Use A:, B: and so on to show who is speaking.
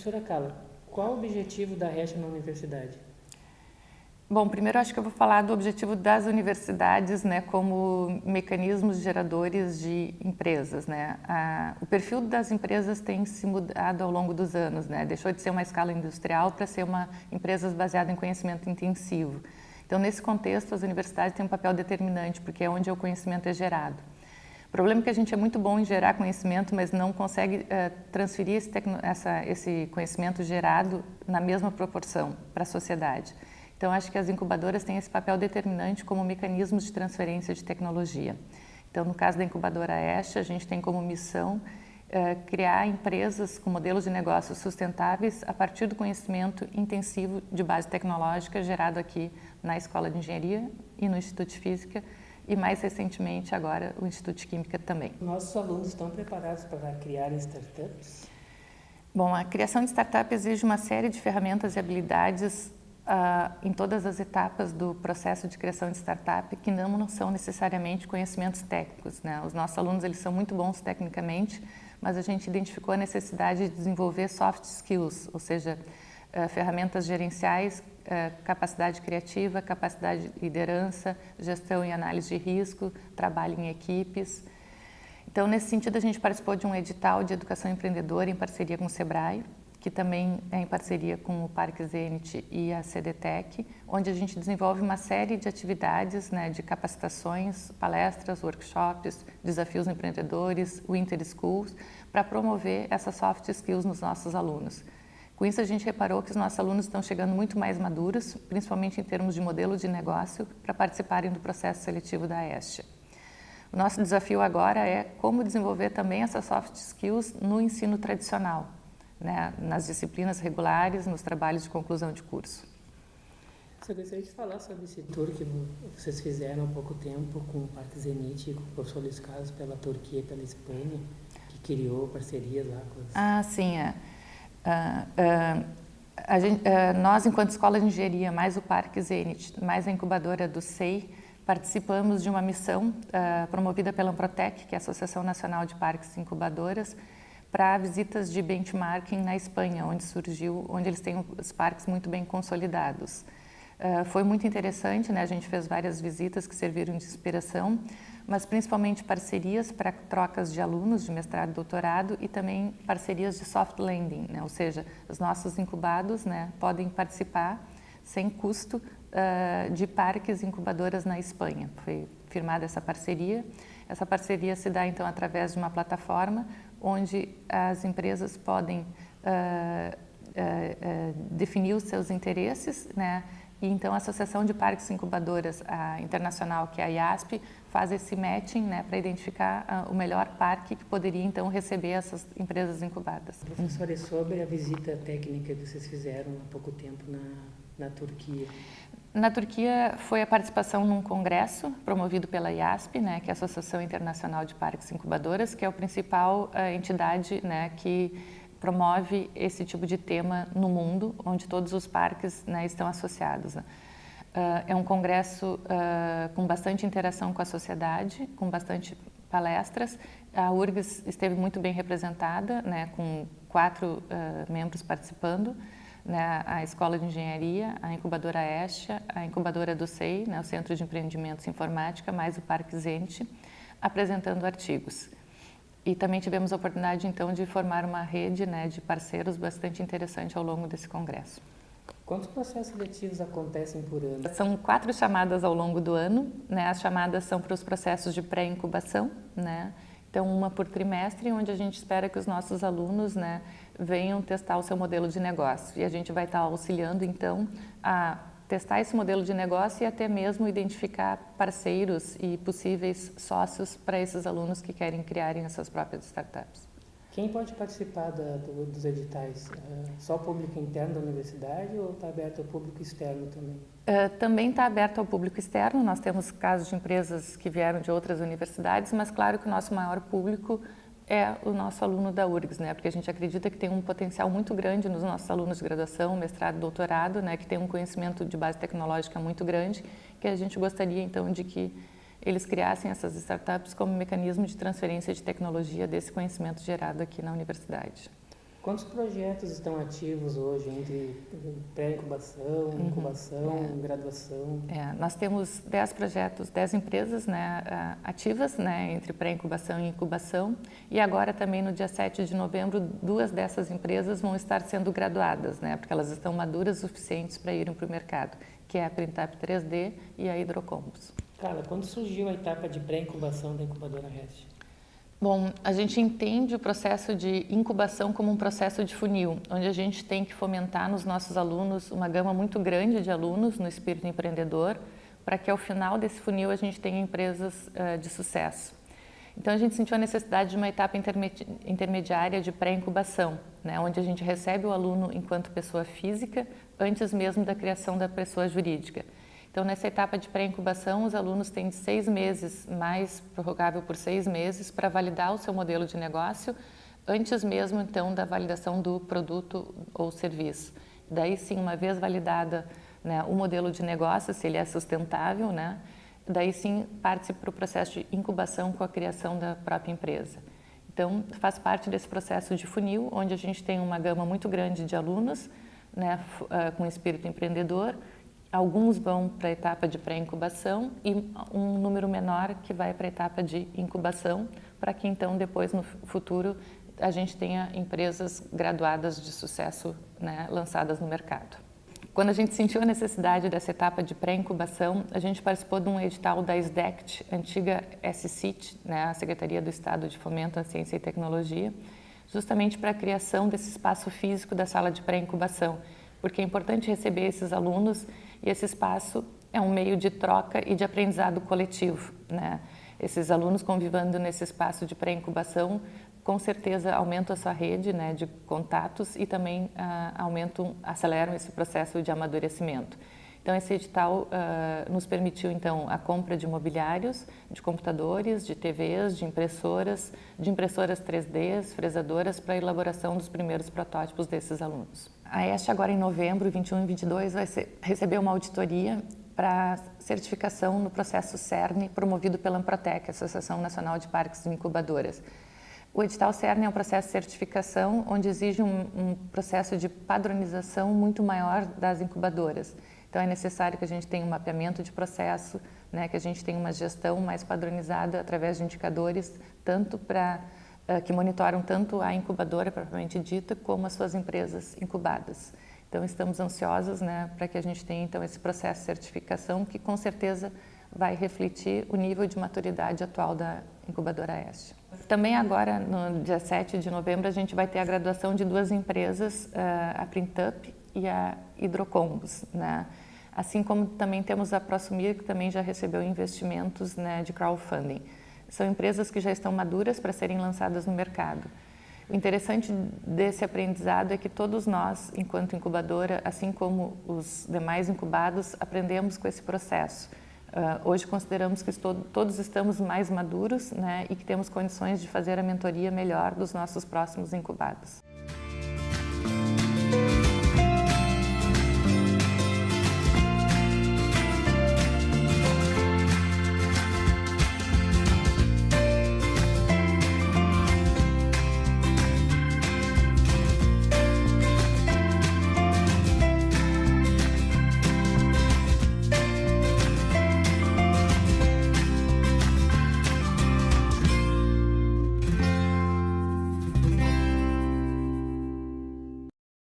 A: Professora Carla, qual o objetivo da REST na universidade?
B: Bom, primeiro acho que eu vou falar do objetivo das universidades né, como mecanismos geradores de empresas. Né? A, o perfil das empresas tem se mudado ao longo dos anos, né? deixou de ser uma escala industrial para ser uma empresas baseada em conhecimento intensivo. Então, nesse contexto, as universidades têm um papel determinante, porque é onde o conhecimento é gerado. O problema é que a gente é muito bom em gerar conhecimento, mas não consegue uh, transferir esse, essa, esse conhecimento gerado na mesma proporção para a sociedade. Então, acho que as incubadoras têm esse papel determinante como mecanismos de transferência de tecnologia. Então, no caso da incubadora ESH, a gente tem como missão uh, criar empresas com modelos de negócios sustentáveis a partir do conhecimento intensivo de base tecnológica gerado aqui na Escola de Engenharia e no Instituto de Física e mais recentemente agora o Instituto de Química também.
A: Nossos alunos estão preparados para criar startups?
B: Bom, a criação de startup exige uma série de ferramentas e habilidades uh, em todas as etapas do processo de criação de startup que não, não são necessariamente conhecimentos técnicos. Né? Os nossos alunos eles são muito bons tecnicamente, mas a gente identificou a necessidade de desenvolver soft skills, ou seja, uh, ferramentas gerenciais, capacidade criativa, capacidade de liderança, gestão e análise de risco, trabalho em equipes. Então, nesse sentido, a gente participou de um edital de educação empreendedora em parceria com o SEBRAE, que também é em parceria com o Parque Zenit e a CDTEC, onde a gente desenvolve uma série de atividades né, de capacitações, palestras, workshops, desafios empreendedores, Winter Schools, para promover essas soft skills nos nossos alunos. Com isso, a gente reparou que os nossos alunos estão chegando muito mais maduros, principalmente em termos de modelo de negócio, para participarem do processo seletivo da EST. O nosso desafio agora é como desenvolver também essas soft skills no ensino tradicional, né, nas disciplinas regulares, nos trabalhos de conclusão de curso.
A: Eu gostaria de falar sobre esse tour que vocês fizeram há pouco tempo com o Parque Zenit e com o professor Luiz Carlos pela Turquia e pela Espanha, que criou parcerias lá com as...
B: Ah, sim. É. Uh, uh, gente, uh, nós, enquanto Escola de Engenharia, mais o Parque Zenit, mais a incubadora do SEI, participamos de uma missão promovida pela Amprotec, que é a Associação Nacional de Parques e Incubadoras, para visitas de benchmarking na Espanha, onde surgiu, onde eles têm os parques muito bem consolidados. Foi muito interessante, né? a gente fez várias visitas que serviram de inspiração, mas principalmente parcerias para trocas de alunos de mestrado e doutorado e também parcerias de soft landing, né? ou seja, os nossos incubados né, podem participar sem custo uh, de parques incubadoras na Espanha. Foi firmada essa parceria. Essa parceria se dá então através de uma plataforma onde as empresas podem uh, uh, definir os seus interesses, né? E então a Associação de Parques Incubadoras Internacional, que é a IASP, faz esse matching né, para identificar uh, o melhor parque que poderia então receber essas empresas incubadas.
A: Professora, sobre a visita técnica que vocês fizeram há pouco tempo na, na Turquia.
B: Na Turquia foi a participação num congresso promovido pela IASP, né, que é a Associação Internacional de Parques Incubadoras, que é a principal uh, entidade né, que promove esse tipo de tema no mundo, onde todos os parques né, estão associados. Uh, é um congresso uh, com bastante interação com a sociedade, com bastante palestras. A URGS esteve muito bem representada, né, com quatro membros participando né, a Escola de Engenharia, a incubadora ESHA, a incubadora do SEI, né, o Centro de Empreendimentos Informática, mais o Parque Zente, apresentando artigos. E também tivemos a oportunidade, então, de formar uma rede né, de parceiros bastante interessante ao longo desse congresso.
A: Quantos processos seletivos acontecem por ano?
B: São quatro chamadas ao longo do ano. Né? As chamadas são para os processos de pré-incubação, né? Então, uma por trimestre, onde a gente espera que os nossos alunos né, venham testar o seu modelo de negócio. E a gente vai estar auxiliando, então, a testar esse modelo de negócio e até mesmo identificar parceiros e possíveis sócios para esses alunos que querem criarem as suas próprias startups.
A: Quem pode participar da, do, dos editais? É só o público interno da universidade ou está aberto ao público externo também?
B: Uh, também está aberto ao público externo. Nós temos casos de empresas que vieram de outras universidades, mas claro que o nosso maior público é o nosso aluno da URGS, né? porque a gente acredita que tem um potencial muito grande nos nossos alunos de graduação, mestrado, doutorado, né? que tem um conhecimento de base tecnológica muito grande, que a gente gostaria então de que eles criassem essas startups como mecanismo de transferência de tecnologia desse conhecimento gerado aqui na universidade.
A: Quantos projetos estão ativos hoje entre pré-incubação, uhum, incubação, é. graduação?
B: É, nós temos 10 projetos, 10 empresas né, ativas né, entre pré-incubação e incubação e agora também no dia 7 de novembro duas dessas empresas vão estar sendo graduadas, né, porque elas estão maduras o suficientes para irem para o mercado, que é a Printap 3D e a Hidrocombos.
A: Carla, quando surgiu a etapa de pré-incubação da incubadora REST?
B: Bom, a gente entende o processo de incubação como um processo de funil, onde a gente tem que fomentar nos nossos alunos uma gama muito grande de alunos no espírito empreendedor, para que ao final desse funil a gente tenha empresas uh, de sucesso. Então a gente sentiu a necessidade de uma etapa intermediária de pré-incubação, né, onde a gente recebe o aluno enquanto pessoa física antes mesmo da criação da pessoa jurídica. Então, nessa etapa de pré-incubação, os alunos têm seis meses, mais prorrogável por seis meses, para validar o seu modelo de negócio, antes mesmo, então, da validação do produto ou serviço. Daí, sim, uma vez validada né, o modelo de negócio, se ele é sustentável, né, daí sim parte para o processo de incubação com a criação da própria empresa. Então, faz parte desse processo de funil, onde a gente tem uma gama muito grande de alunos, né, ah, com espírito empreendedor, Alguns vão para a etapa de pré-incubação e um número menor que vai para a etapa de incubação, para que então depois no futuro a gente tenha empresas graduadas de sucesso né, lançadas no mercado. Quando a gente sentiu a necessidade dessa etapa de pré-incubação, a gente participou de um edital da SDECT, antiga SCIT, né, a Secretaria do Estado de Fomento à Ciência e Tecnologia, justamente para a criação desse espaço físico da sala de pré-incubação, porque é importante receber esses alunos e esse espaço é um meio de troca e de aprendizado coletivo. Né? Esses alunos convivendo nesse espaço de pré-incubação, com certeza aumentam a sua rede né, de contatos e também ah, aumentam, aceleram esse processo de amadurecimento. Então, esse edital uh, nos permitiu, então, a compra de imobiliários, de computadores, de TVs, de impressoras, de impressoras 3D, fresadoras, para a elaboração dos primeiros protótipos desses alunos. A EST, agora em novembro, 21 e 22, vai ser, receber uma auditoria para certificação no processo CERN, promovido pela Amprotec, Associação Nacional de Parques e Incubadoras. O edital CERN é um processo de certificação onde exige um, um processo de padronização muito maior das incubadoras. Então, é necessário que a gente tenha um mapeamento de processo, né, que a gente tenha uma gestão mais padronizada através de indicadores, tanto para uh, que monitoram tanto a incubadora propriamente dita, como as suas empresas incubadas. Então, estamos ansiosos né, para que a gente tenha então esse processo de certificação, que com certeza vai refletir o nível de maturidade atual da incubadora Este. Também agora, no dia 7 de novembro, a gente vai ter a graduação de duas empresas, uh, a Printup e a Hidrocombos, né? Assim como também temos a Prosumir, que também já recebeu investimentos né, de crowdfunding. São empresas que já estão maduras para serem lançadas no mercado. O interessante desse aprendizado é que todos nós, enquanto incubadora, assim como os demais incubados, aprendemos com esse processo. Uh, hoje consideramos que todos estamos mais maduros né, e que temos condições de fazer a mentoria melhor dos nossos próximos incubados.